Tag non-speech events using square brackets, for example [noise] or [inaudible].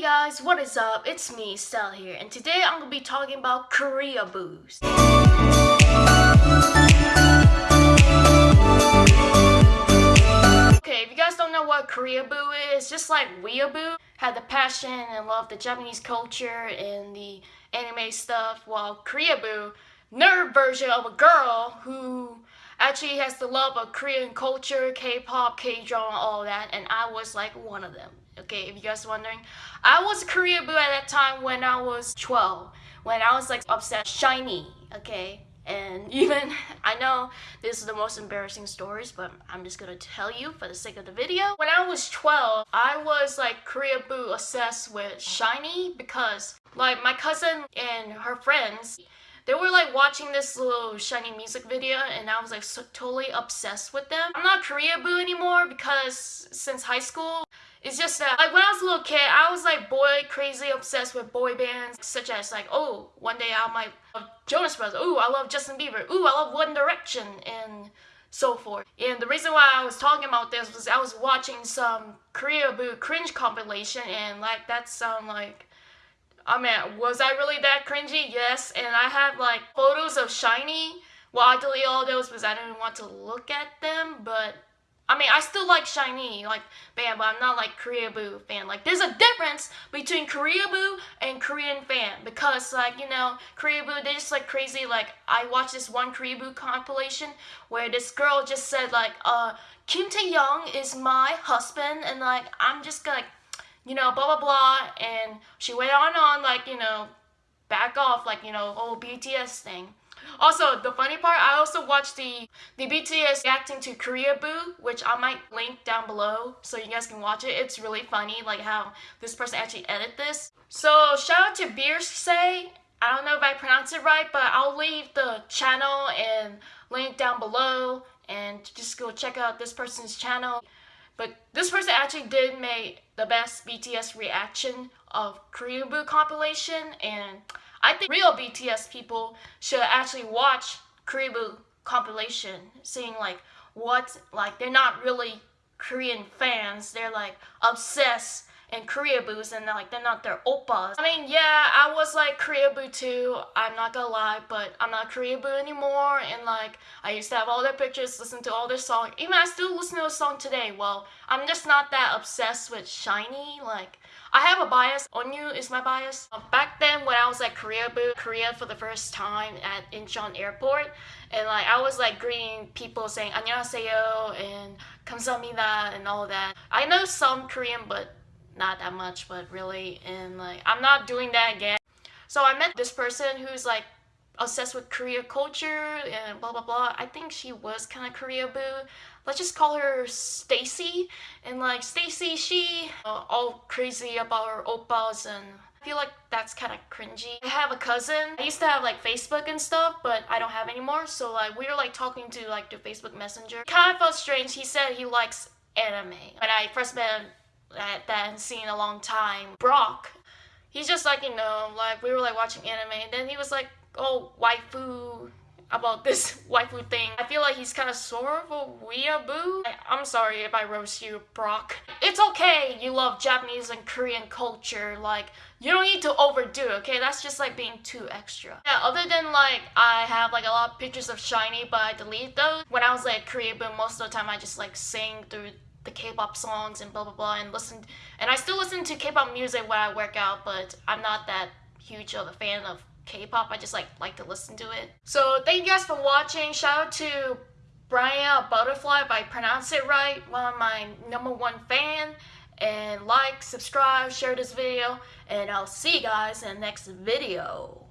Hey guys, what is up? It's me, Stella here, and today I'm gonna be talking about Korea Boos. Okay, if you guys don't know what Korea Boo is, just like Weeaboo had the passion and love the Japanese culture and the anime stuff, while Korea Boo, nerd version of a girl who actually has the love of Korean culture, K-pop, K-drama, all that, and I was like one of them. Okay, if you guys wondering, I was Korea boo at that time when I was 12, when I was like obsessed SHINee okay? And [laughs] even, I know this is the most embarrassing stories, but I'm just gonna tell you for the sake of the video. When I was 12, I was like Korea boo obsessed with SHINee because like my cousin and her friends, they were like watching this little SHINee music video and I was like so, totally obsessed with them. I'm not Korea boo anymore because since high school, it's just that, like, when I was a little kid, I was, like, boy crazy obsessed with boy bands, such as, like, oh, one day I might love Jonas Brothers, ooh, I love Justin Bieber, ooh, I love One Direction, and so forth. And the reason why I was talking about this was I was watching some Korea Boo cringe compilation, and, like, that sound like I mean, was I really that cringy? Yes, and I have like photos of SHINee. Well, I delete all those because I didn't want to look at them, but I mean, I still like SHINee, like, bam, but I'm not like Korea Boo fan. Like, there's a difference between Korea Boo and Korean fan because, like, you know, Korea Boo, they just like crazy. Like, I watched this one Korea Boo compilation where this girl just said, like, uh, Kim Taehyung is my husband, and like, I'm just like, you know, blah blah blah, and she went on on like, you know, back off, like, you know, oh, whole BTS thing. Also, the funny part, I also watched the, the BTS reacting to Korea Boo, which I might link down below so you guys can watch it. It's really funny, like how this person actually edit this. So, shout out to Beersay. I don't know if I pronounce it right, but I'll leave the channel and link down below and just go check out this person's channel. But this person actually did make the best BTS reaction of Korea Boo compilation and I think real BTS people should actually watch Korea Boo compilation, seeing like what like they're not really Korean fans. They're like obsessed and Korea boos and like they're not their oppas. I mean, yeah, I was like Korea boot too. I'm not gonna lie, but I'm not Korea boot anymore. And like I used to have all their pictures, listen to all their songs. Even I still listen to a song today. Well, I'm just not that obsessed with SHINee. Like I have a bias. Onew is my bias. Uh, back then when I was like Korea boot, Korea for the first time at Incheon Airport, and like I was like greeting people saying 안녕하세요 and 감사합니다 and all that. I know some Korean, but not that much, but really, and like, I'm not doing that again. So I met this person who's like obsessed with Korea culture and blah blah blah. I think she was kind of Korea boo. Let's just call her Stacy. And like Stacy, she uh, all crazy about her oppas and I feel like that's kind of cringy. I have a cousin. I used to have like Facebook and stuff, but I don't have anymore. So like we were like talking to like the Facebook Messenger. Kind of felt strange. He said he likes anime. When I first met him, that, that I hadn't seen in a long time. Brock, he's just like, you know, like we were like watching anime and then he was like, oh, waifu, about this [laughs] waifu thing. I feel like he's kind of sort of a weeaboo. I'm sorry if I roast you, Brock. It's okay you love Japanese and Korean culture, like, you don't need to overdo okay? That's just like being too extra. Yeah, other than like, I have like a lot of pictures of SHINee, but I delete those. When I was like Korean, but most of the time I just like sing through the K-pop songs and blah blah blah and listen and I still listen to K-pop music when I work out but I'm not that huge of a fan of K-pop. I just like like to listen to it. So thank you guys for watching. Shout out to Brian Butterfly if I pronounce it right one of my number one fan. And like subscribe share this video and I'll see you guys in the next video